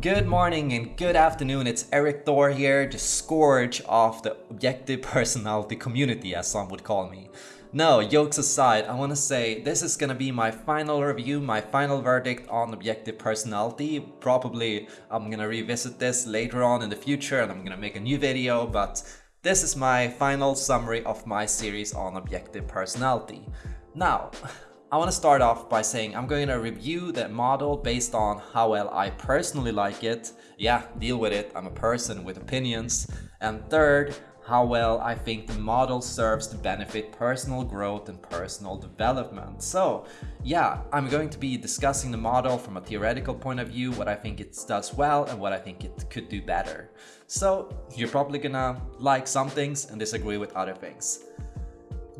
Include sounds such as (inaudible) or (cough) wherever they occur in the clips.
Good morning and good afternoon, it's Erik Thor here, the scourge of the objective (laughs) personality community as some would call me. No, jokes aside, I want to say this is gonna be my final review, my final verdict on objective personality. Probably I'm gonna revisit this later on in the future and I'm gonna make a new video, but this is my final summary of my series on objective personality. Now, I want to start off by saying I'm going to review the model based on how well I personally like it. Yeah, deal with it, I'm a person with opinions. And third, how well I think the model serves to benefit personal growth and personal development. So yeah, I'm going to be discussing the model from a theoretical point of view, what I think it does well and what I think it could do better. So you're probably gonna like some things and disagree with other things.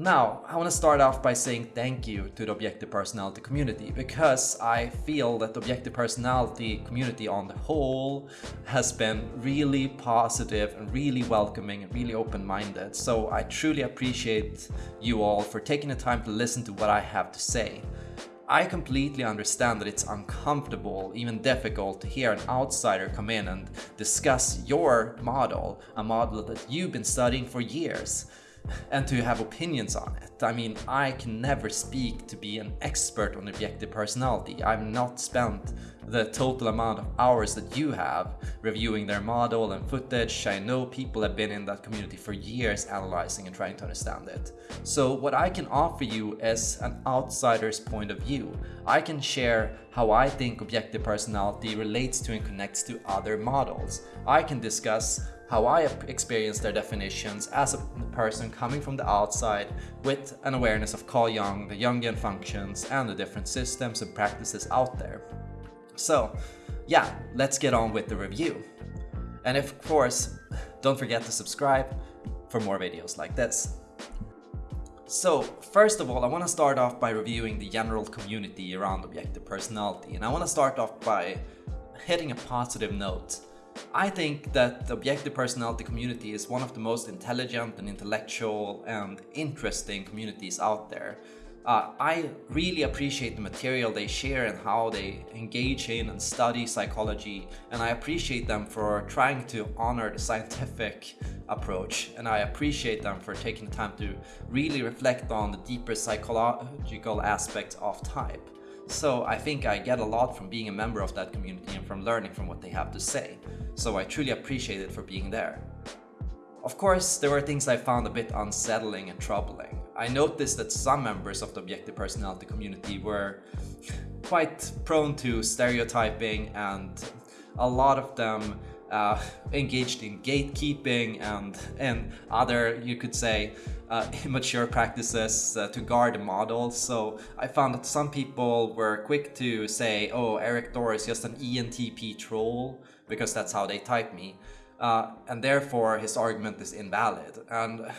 Now, I want to start off by saying thank you to the Objective Personality community because I feel that the Objective Personality community on the whole has been really positive and really welcoming and really open-minded. So I truly appreciate you all for taking the time to listen to what I have to say. I completely understand that it's uncomfortable, even difficult to hear an outsider come in and discuss your model, a model that you've been studying for years and to have opinions on it. I mean, I can never speak to be an expert on objective personality. I've not spent the total amount of hours that you have reviewing their model and footage. I know people have been in that community for years analyzing and trying to understand it. So what I can offer you is an outsider's point of view. I can share how I think objective personality relates to and connects to other models. I can discuss how I experience their definitions as a person coming from the outside with an awareness of Carl Jung, the Jungian functions, and the different systems and practices out there. So yeah, let's get on with the review. And of course, don't forget to subscribe for more videos like this. So first of all, I want to start off by reviewing the general community around objective personality. And I want to start off by hitting a positive note. I think that the objective personality community is one of the most intelligent and intellectual and interesting communities out there. Uh, I really appreciate the material they share and how they engage in and study psychology and I appreciate them for trying to honor the scientific approach and I appreciate them for taking the time to really reflect on the deeper psychological aspects of type. So I think I get a lot from being a member of that community and from learning from what they have to say. So I truly appreciate it for being there. Of course, there were things I found a bit unsettling and troubling. I noticed that some members of the objective personality community were quite prone to stereotyping and a lot of them uh, engaged in gatekeeping and, and other, you could say, uh, (laughs) immature practices uh, to guard the model. So I found that some people were quick to say, oh, Erik Thor is just an ENTP troll, because that's how they type me. Uh, and therefore his argument is invalid. And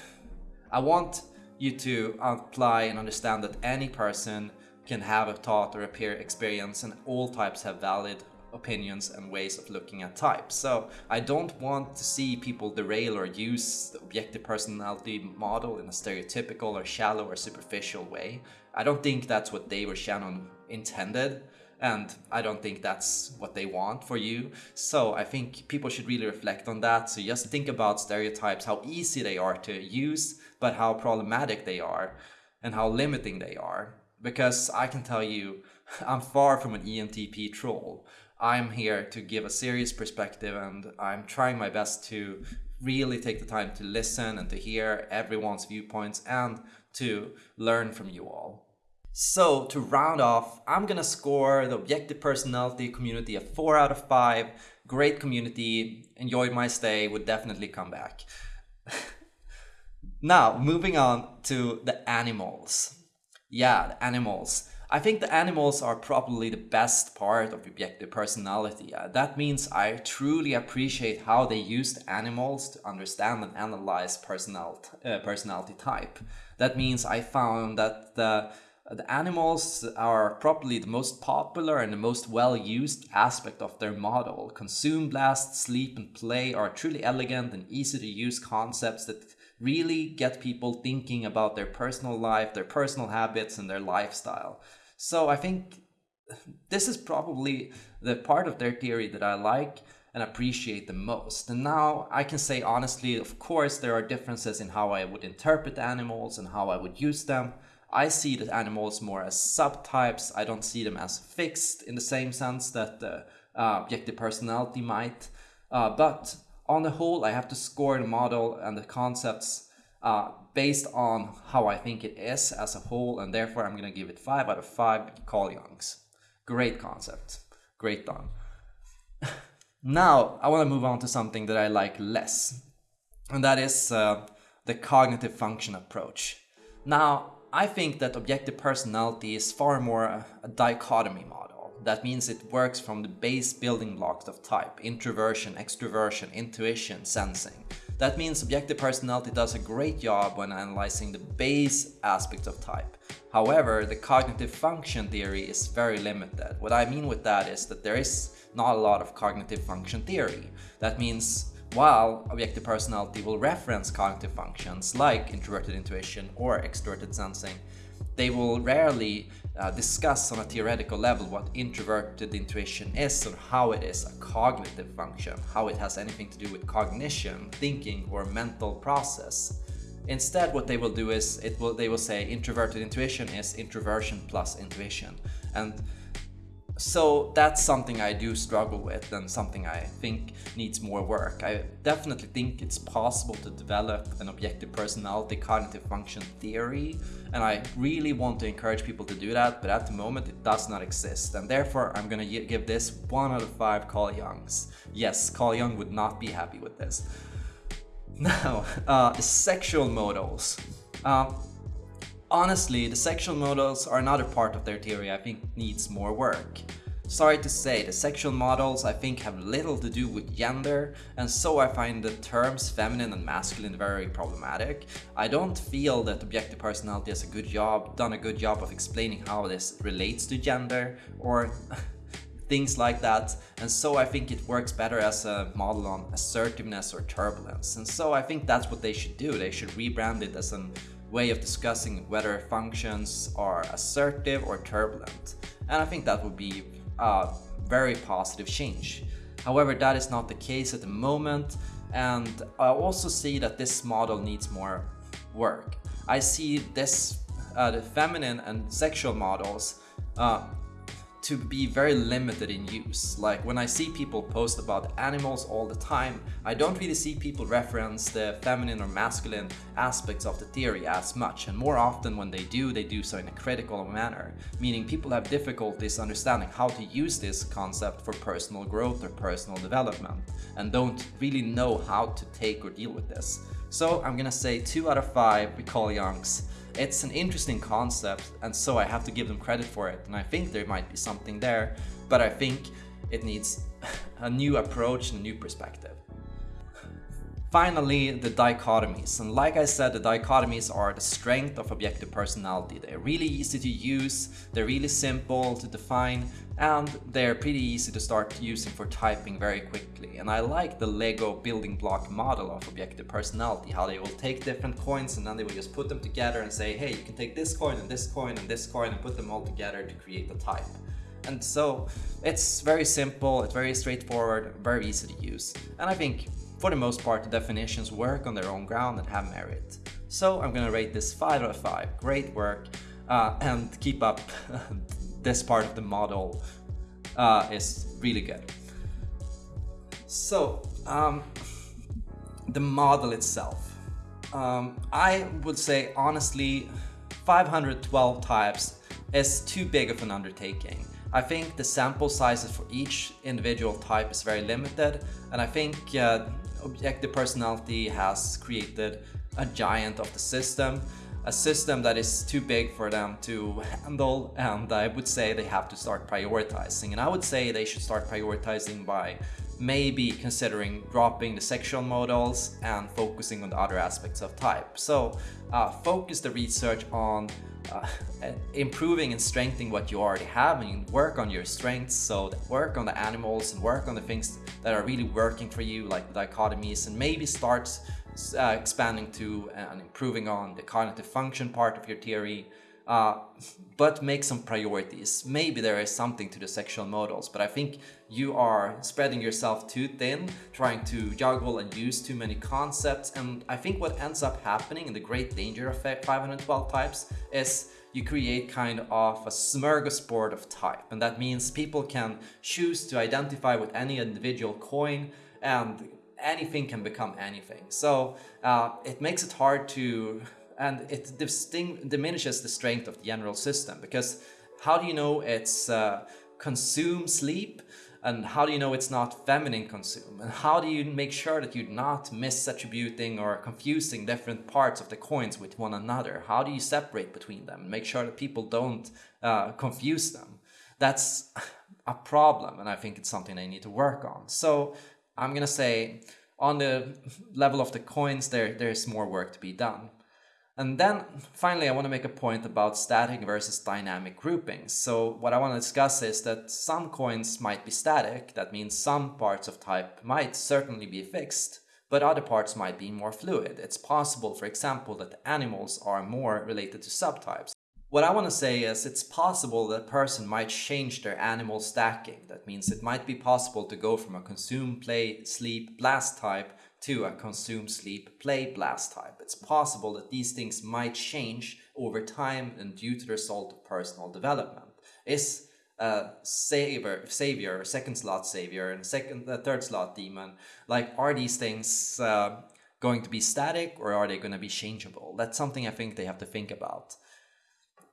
I want you to apply and understand that any person can have a thought or a peer experience and all types have valid opinions and ways of looking at types. So I don't want to see people derail or use the objective personality model in a stereotypical or shallow or superficial way. I don't think that's what Dave or Shannon intended and I don't think that's what they want for you. So I think people should really reflect on that. So just think about stereotypes, how easy they are to use, but how problematic they are and how limiting they are. Because I can tell you, (laughs) I'm far from an ENTP troll. I'm here to give a serious perspective and I'm trying my best to really take the time to listen and to hear everyone's viewpoints and to learn from you all. So to round off, I'm gonna score the objective personality community a 4 out of 5. Great community, enjoyed my stay, would definitely come back. (laughs) now, moving on to the animals. Yeah, the animals. I think the animals are probably the best part of objective personality. Uh, that means I truly appreciate how they used animals to understand and analyze personality, uh, personality type. That means I found that the the animals are probably the most popular and the most well-used aspect of their model. Consume, blast, sleep and play are truly elegant and easy to use concepts that really get people thinking about their personal life, their personal habits and their lifestyle. So I think this is probably the part of their theory that I like and appreciate the most. And now I can say honestly, of course, there are differences in how I would interpret animals and how I would use them. I see the animals more as subtypes. I don't see them as fixed in the same sense that the uh, objective personality might. Uh, but on the whole, I have to score the model and the concepts uh, based on how I think it is as a whole, and therefore I'm going to give it 5 out of 5 Carl Jungs. Great concept. Great done. (laughs) now, I want to move on to something that I like less, and that is uh, the cognitive function approach. Now, I think that objective personality is far more a, dichotomy model. That means it works from the base building blocks of type, introversion, extroversion, intuition, sensing. That means objective personality does a great job when analyzing the base aspects of type. However, the cognitive function theory is very limited. What I mean with that is that there is not a lot of cognitive function theory. That means while objective personality will reference cognitive functions like introverted intuition or extroverted sensing, they will rarely uh, discuss on a theoretical level what introverted intuition is or how it is a cognitive function, how it has anything to do with cognition, thinking or mental process. Instead, what they will do is it will they will say introverted intuition is introversion plus intuition. And so that's something I do struggle with and something I think needs more work. I definitely think it's possible to develop an objective personality cognitive function theory and I really want to encourage people to do that but at the moment it does not exist and therefore I'm gonna give this 1 out of 5 Carl Jungs. Yes, Carl Jung would not be happy with this. (laughs) Now, uh, sexual modals. Uh, Honestly, the sexual models are another part of their theory I think needs more work. Sorry to say, the sexual models I think have little to do with gender, and so I find the terms feminine and masculine very problematic. I don't feel that objective personality has a good job, done a good job of explaining how this relates to gender, or (laughs) things like that. And so I think it works better as a model on assertiveness or turbulence. And so I think that's what they should do. They should rebrand it as an way of discussing whether functions are assertive or turbulent. And I think that would be a very positive change. However, that is not the case at the moment. And I also see that this model needs more work. I see this, uh, the feminine and sexual models uh, to be very limited in use. Like when I see people post about animals all the time, I don't really see people reference the feminine or masculine aspects of the theory as much. And more often when they do, they do so in a critical manner, meaning people have difficulties understanding how to use this concept for personal growth or personal development and don't really know how to take or deal with this. So I'm gonna say 2 out of 5 Carl Jungs it's an interesting concept and so I have to give them credit for it and I think there might be something there, but I think it needs (laughs) a new approach and a new perspective. Finally, the dichotomies. And like I said, the dichotomies are the strength of objective personality. They're really easy to use, they're really simple to define, and they're pretty easy to start using for typing very quickly. And I like the Lego building block model of objective personality, how they will take different coins and then they will just put them together and say, hey, you can take this coin and this coin and this coin and put them all together to create a type. And so it's very simple, it's very straightforward, very easy to use. And I think for the most part, the definitions work on their own ground and have merit. So I'm gonna rate this 5 out of 5. Great work uh, and keep up. (laughs) this part of the model uh, is really good. So, um, the model itself. Um, I would say honestly 512 types is too big of an undertaking. I think the sample sizes for each individual type is very limited and I think uh, Objective Personality has created a giant of the system, a system that is too big for them to handle and I would say they have to start prioritizing and I would say they should start prioritizing by maybe considering dropping the sexual models and focusing on the other aspects of type. So uh, focus the research on uh, improving and strengthening what you already have and work on your strengths. So work on the animals and work on the things that are really working for you like the dichotomies and maybe start uh, expanding to and improving on the cognitive function part of your theory uh, but make some priorities. Maybe there is something to the sexual modals, but I think you are spreading yourself too thin, trying to juggle and use too many concepts. And I think what ends up happening in the great danger of 512 types is you create kind of a smorgasbord of type. And that means people can choose to identify with any individual coin and anything can become anything. So uh, it makes it hard to and it diminishes the strength of the general system because how do you know it's uh, consume sleep? And how do you know it's not feminine consume? And how do you make sure that you're not misattributing or confusing different parts of the coins with one another? How do you separate between them? And make sure that people don't uh, confuse them. That's a problem and i think it's something they need to work on. So i'm gonna say on the level of the coins there there's more work to be done and then finally, I want to make a point about static versus dynamic groupings. So what I want to discuss is that some coins might be static. That means some parts of type might certainly be fixed, but other parts might be more fluid. It's possible, for example, that animals are more related to subtypes. What I want to say is it's possible that a person might change their animal stacking. That means it might be possible to go from a consume, play, sleep, blast type to a consume, sleep, play, blast type. It's possible that these things might change over time and due to the result of personal development. Is a savior, savior, second slot savior, and second, uh, third slot demon, like are these things uh, going to be static or are they going to be changeable? That's something I think they have to think about.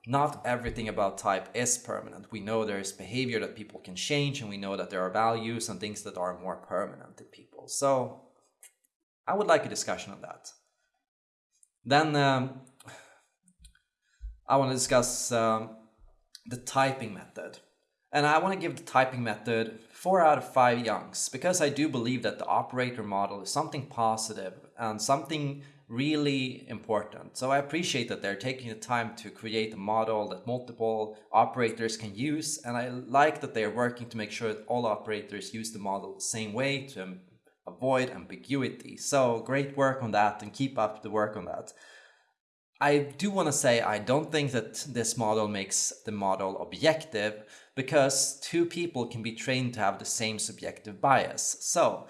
Not everything about type is permanent. We know there is behavior that people can change and we know that there are values and things that are more permanent in people. So I would like a discussion on that. Then um, I want to discuss um, the typing method. And I want to give the typing method 4 out of 5 Jungs because I do believe that the operator model is something positive and something really important. So I appreciate that they're taking the time to create a model that multiple operators can use and I like that they're working to make sure that all operators use the model the same way to avoid ambiguity. So great work on that and keep up the work on that. I do want to say I don't think that this model makes the model objective because two people can be trained to have the same subjective bias. So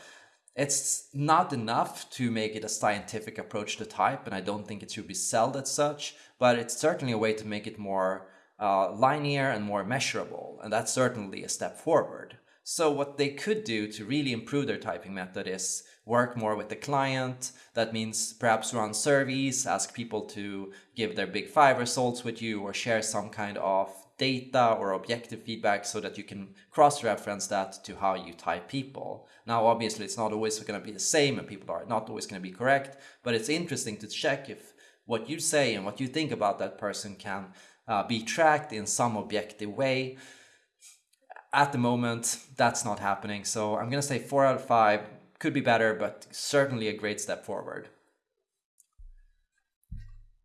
it's not enough to make it a scientific approach to type and I don't think it should be sold as such, but it's certainly a way to make it more uh, linear and more measurable and that's certainly a step forward. So what they could do to really improve their typing method is work more with the client. That means perhaps run surveys, ask people to give their big five results with you or share some kind of data or objective feedback so that you can cross-reference that to how you type people. Now, obviously, it's not always going to be the same and people are not always going to be correct, but it's interesting to check if what you say and what you think about that person can uh, be tracked in some objective way at the moment, that's not happening. So I'm going to say four out of five could be better, but certainly a great step forward.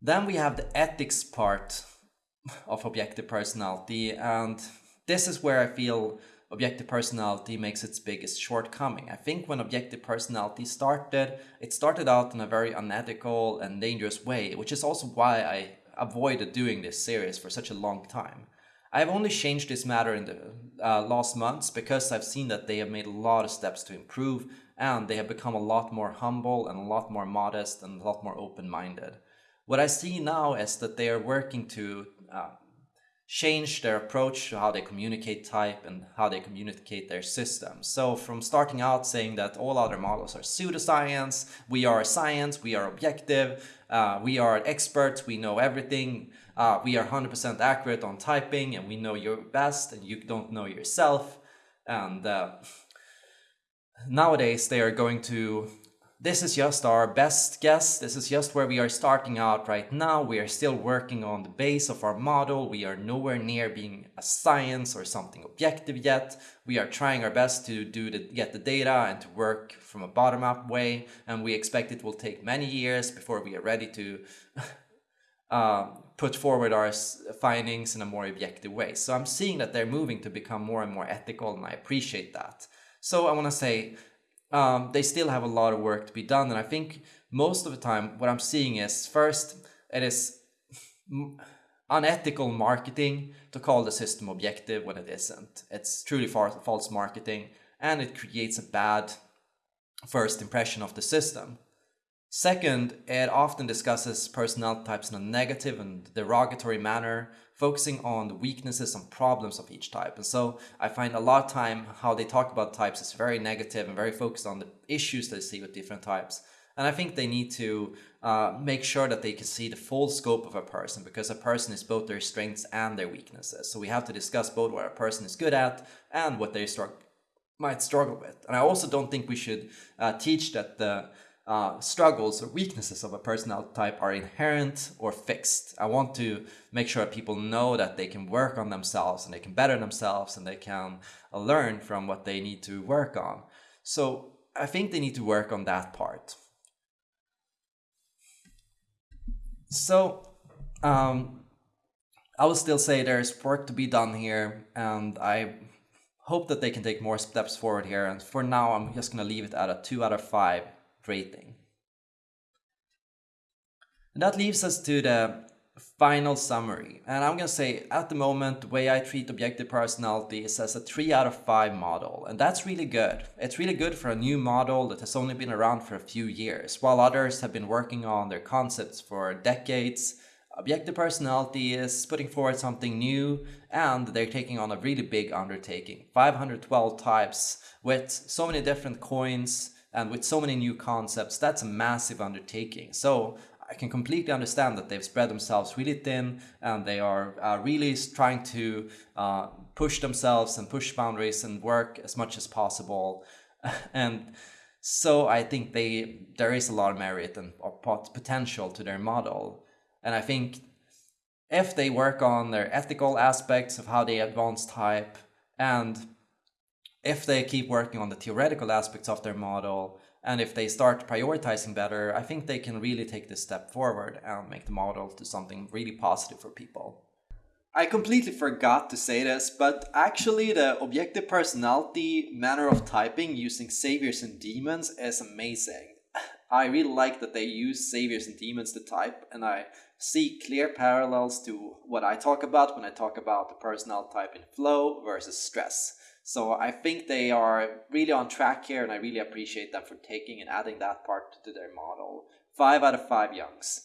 Then we have the ethics part of objective personality. And this is where I feel objective personality makes its biggest shortcoming. I think when objective personality started, it started out in a very unethical and dangerous way, which is also why I avoided doing this series for such a long time. I've only changed this matter in the uh, last months because I've seen that they have made a lot of steps to improve and they have become a lot more humble and a lot more modest and a lot more open-minded. What I see now is that they are working to uh, change their approach to how they communicate type and how they communicate their system. So from starting out saying that all other models are pseudoscience, we are science, we are objective, uh, we are experts, we know everything, uh, we are 100% accurate on typing and we know your best and you don't know yourself. And uh, nowadays they are going to, this is just our best guess. This is just where we are starting out right now. We are still working on the base of our model. We are nowhere near being a science or something objective yet. We are trying our best to do the, get the data and to work from a bottom-up way. And we expect it will take many years before we are ready to (laughs) uh, put forward our findings in a more objective way. So I'm seeing that they're moving to become more and more ethical and I appreciate that. So I want to say um, they still have a lot of work to be done and I think most of the time what I'm seeing is first it is unethical marketing to call the system objective when it isn't. It's truly false marketing and it creates a bad first impression of the system. Second, it often discusses personality types in a negative and derogatory manner, focusing on the weaknesses and problems of each type. And so I find a lot of time how they talk about types is very negative and very focused on the issues they see with different types. And I think they need to uh, make sure that they can see the full scope of a person because a person is both their strengths and their weaknesses. So we have to discuss both what a person is good at and what they might struggle with. And I also don't think we should uh, teach that the uh, struggles or weaknesses of a personality type are inherent or fixed. I want to make sure people know that they can work on themselves and they can better themselves and they can uh, learn from what they need to work on. So I think they need to work on that part. So um, I will still say there's work to be done here and I hope that they can take more steps forward here. And for now, I'm just going to leave it at a 2 out of 5 rating. And that leaves us to the final summary. And I'm going to say at the moment, the way I treat objective personality is as a 3 out of 5 model. And that's really good. It's really good for a new model that has only been around for a few years, while others have been working on their concepts for decades. Objective personality is putting forward something new and they're taking on a really big undertaking. 512 types with so many different coins, and with so many new concepts, that's a massive undertaking. So I can completely understand that they've spread themselves really thin and they are uh, really trying to uh, push themselves and push boundaries and work as much as possible. (laughs) and so I think they there is a lot of merit and potential to their model. And I think if they work on their ethical aspects of how they advance type and if they keep working on the theoretical aspects of their model, and if they start prioritizing better, I think they can really take this step forward and make the model to something really positive for people. I completely forgot to say this, but actually the objective personality manner of typing using saviors and demons is amazing. (laughs) I really like that they use saviors and demons to type, and I see clear parallels to what I talk about when I talk about the personality type in flow versus stress. So I think they are really on track here, and I really appreciate them for taking and adding that part to their model. Five out of five Jungs.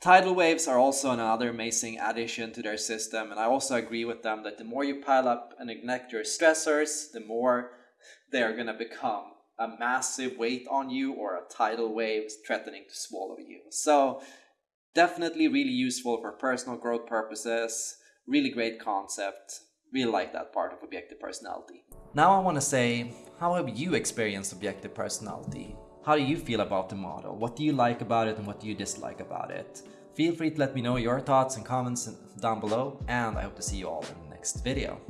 Tidal waves are also another amazing addition to their system, and I also agree with them that the more you pile up and ignite your stressors, the more they are going to become a massive weight on you or a tidal wave threatening to swallow you. So definitely really useful for personal growth purposes, really great concept really like that part of objective personality. Now I want to say, how have you experienced objective personality? How do you feel about the model? What do you like about it and what do you dislike about it? Feel free to let me know your thoughts and comments down below and I hope to see you all in the next video.